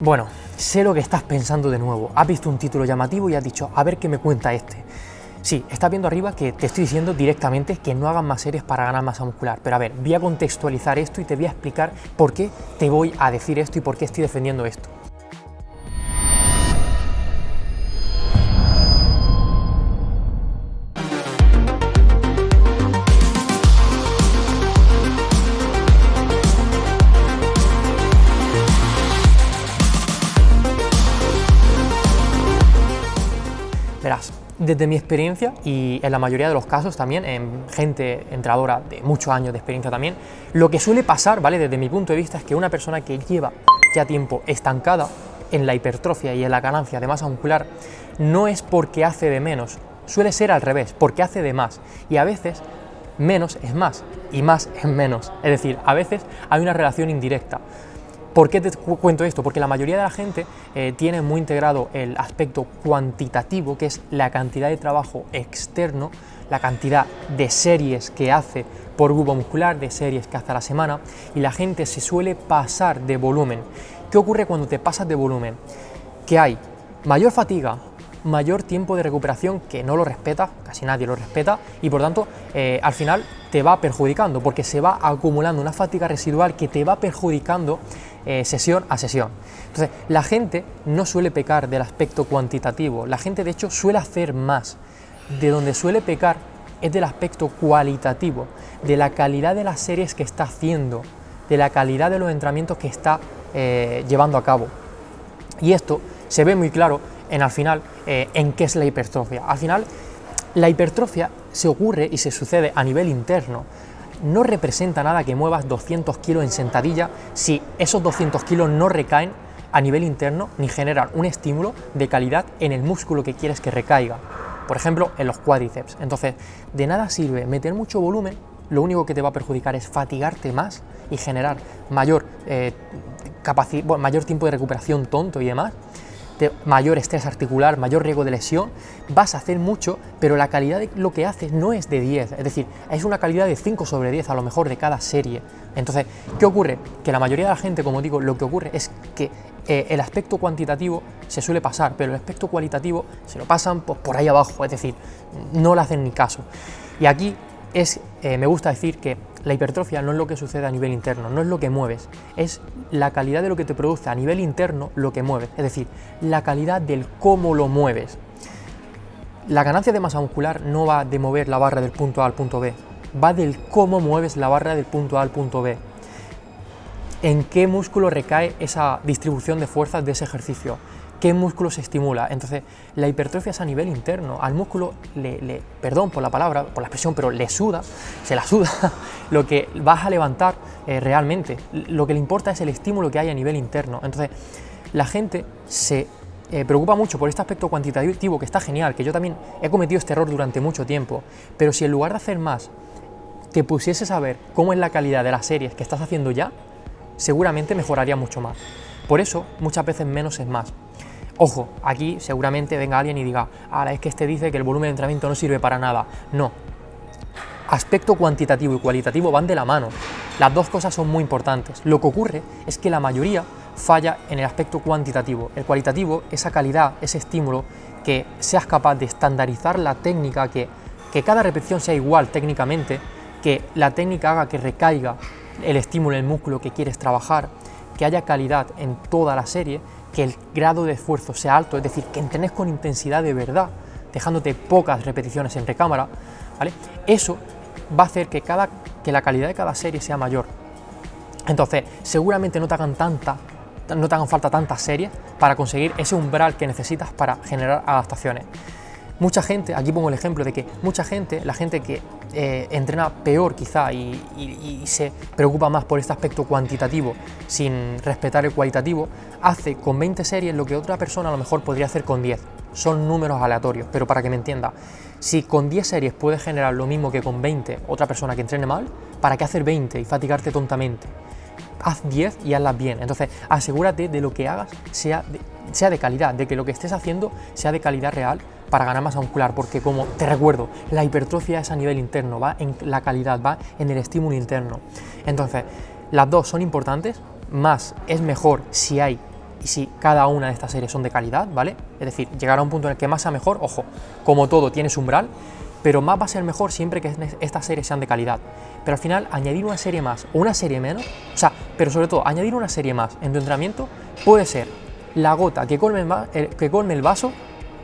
Bueno, sé lo que estás pensando de nuevo. Has visto un título llamativo y has dicho, a ver qué me cuenta este. Sí, estás viendo arriba que te estoy diciendo directamente que no hagan más series para ganar masa muscular. Pero a ver, voy a contextualizar esto y te voy a explicar por qué te voy a decir esto y por qué estoy defendiendo esto. Desde mi experiencia y en la mayoría de los casos también, en gente entrenadora de muchos años de experiencia también, lo que suele pasar, ¿vale? Desde mi punto de vista es que una persona que lleva ya tiempo estancada en la hipertrofia y en la ganancia de masa muscular no es porque hace de menos, suele ser al revés, porque hace de más. Y a veces menos es más y más es menos. Es decir, a veces hay una relación indirecta. ¿Por qué te cuento esto? Porque la mayoría de la gente eh, tiene muy integrado el aspecto cuantitativo, que es la cantidad de trabajo externo, la cantidad de series que hace por grupo muscular, de series que hace a la semana, y la gente se suele pasar de volumen. ¿Qué ocurre cuando te pasas de volumen? Que hay mayor fatiga, mayor tiempo de recuperación que no lo respeta, casi nadie lo respeta, y por tanto eh, al final te va perjudicando, porque se va acumulando una fatiga residual que te va perjudicando eh, sesión a sesión. Entonces, la gente no suele pecar del aspecto cuantitativo, la gente de hecho suele hacer más. De donde suele pecar es del aspecto cualitativo, de la calidad de las series que está haciendo, de la calidad de los entrenamientos que está eh, llevando a cabo. Y esto se ve muy claro en al final eh, en qué es la hipertrofia. Al final, la hipertrofia se ocurre y se sucede a nivel interno. No representa nada que muevas 200 kilos en sentadilla si esos 200 kilos no recaen a nivel interno ni generan un estímulo de calidad en el músculo que quieres que recaiga. Por ejemplo, en los cuádriceps. Entonces, de nada sirve meter mucho volumen, lo único que te va a perjudicar es fatigarte más y generar mayor, eh, mayor tiempo de recuperación tonto y demás, mayor estrés articular, mayor riesgo de lesión, vas a hacer mucho, pero la calidad de lo que haces no es de 10, es decir, es una calidad de 5 sobre 10 a lo mejor de cada serie. Entonces, ¿qué ocurre? Que la mayoría de la gente, como digo, lo que ocurre es que eh, el aspecto cuantitativo se suele pasar, pero el aspecto cualitativo se lo pasan por ahí abajo, es decir, no le hacen ni caso. Y aquí es, eh, me gusta decir que la hipertrofia no es lo que sucede a nivel interno, no es lo que mueves, es la calidad de lo que te produce a nivel interno lo que mueves, es decir, la calidad del cómo lo mueves. La ganancia de masa muscular no va de mover la barra del punto A al punto B, va del cómo mueves la barra del punto A al punto B. En qué músculo recae esa distribución de fuerzas de ese ejercicio, qué músculo se estimula. Entonces, la hipertrofia es a nivel interno. Al músculo, le, perdón por la palabra, por la expresión, pero le suda, se la suda lo que vas a levantar eh, realmente. Lo que le importa es el estímulo que hay a nivel interno. Entonces, la gente se eh, preocupa mucho por este aspecto cuantitativo que está genial, que yo también he cometido este error durante mucho tiempo, pero si en lugar de hacer más, te pusieses a ver cómo es la calidad de las series que estás haciendo ya, seguramente mejoraría mucho más. Por eso, muchas veces menos es más. Ojo, aquí seguramente venga alguien y diga, ahora es que este dice que el volumen de entrenamiento no sirve para nada. No. Aspecto cuantitativo y cualitativo van de la mano. Las dos cosas son muy importantes. Lo que ocurre es que la mayoría falla en el aspecto cuantitativo. El cualitativo, esa calidad, ese estímulo, que seas capaz de estandarizar la técnica, que, que cada repetición sea igual técnicamente, que la técnica haga que recaiga el estímulo en el músculo que quieres trabajar, que haya calidad en toda la serie, que el grado de esfuerzo sea alto, es decir, que entrenes con intensidad de verdad, dejándote pocas repeticiones entre cámara, ¿vale? Eso va a hacer que, cada, que la calidad de cada serie sea mayor. Entonces, seguramente no te hagan tanta, no te hagan falta tantas series para conseguir ese umbral que necesitas para generar adaptaciones. Mucha gente, aquí pongo el ejemplo de que mucha gente, la gente que eh, entrena peor quizá y, se preocupa más por este aspecto cuantitativo sin respetar el cualitativo, hace con 20 series lo que otra persona a lo mejor podría hacer con 10. Son números aleatorios, pero para que me entienda, si con 10 series puedes generar lo mismo que con 20 otra persona que entrene mal, ¿para qué hacer 20 y fatigarte tontamente? Haz 10 y hazlas bien. Entonces, asegúrate de lo que hagas sea sea de calidad, de que lo que estés haciendo sea de calidad real para ganar masa muscular, porque como te recuerdo, la hipertrofia es a nivel interno, va en la calidad, va en el estímulo interno. Entonces, las dos son importantes, más es mejor si hay y si cada una de estas series son de calidad, ¿vale? Es decir, llegar a un punto en el que más sea mejor, ojo, como todo tiene su umbral, pero más va a ser mejor siempre que estas series sean de calidad. Pero al final, añadir una serie más o una serie menos, o sea, pero sobre todo, añadir una serie más en tu entrenamiento puede ser la gota que colme el, que colme el vaso,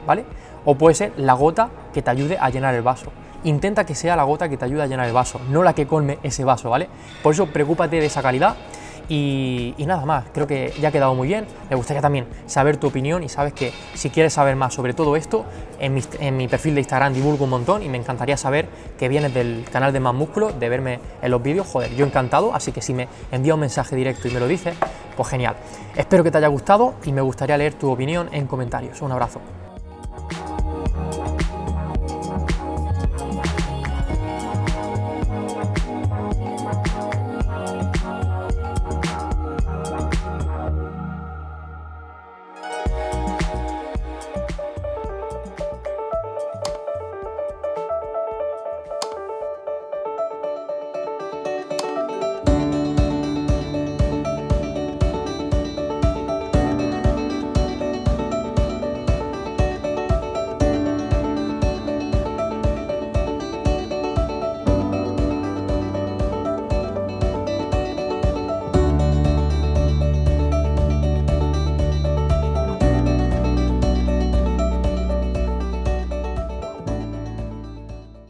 ¿vale? O puede ser la gota que te ayude a llenar el vaso. Intenta que sea la gota que te ayude a llenar el vaso, no la que colme ese vaso, ¿vale? Por eso, preocúpate de esa calidad y, nada más, creo que ya ha quedado muy bien. Me gustaría también saber tu opinión y sabes que si quieres saber más sobre todo esto, en mi, perfil de Instagram divulgo un montón y me encantaría saber que vienes del canal de Más Músculo, de verme en los vídeos, joder, yo encantado, así que si me envías un mensaje directo y me lo dices, pues genial. Espero que te haya gustado y me gustaría leer tu opinión en comentarios. Un abrazo.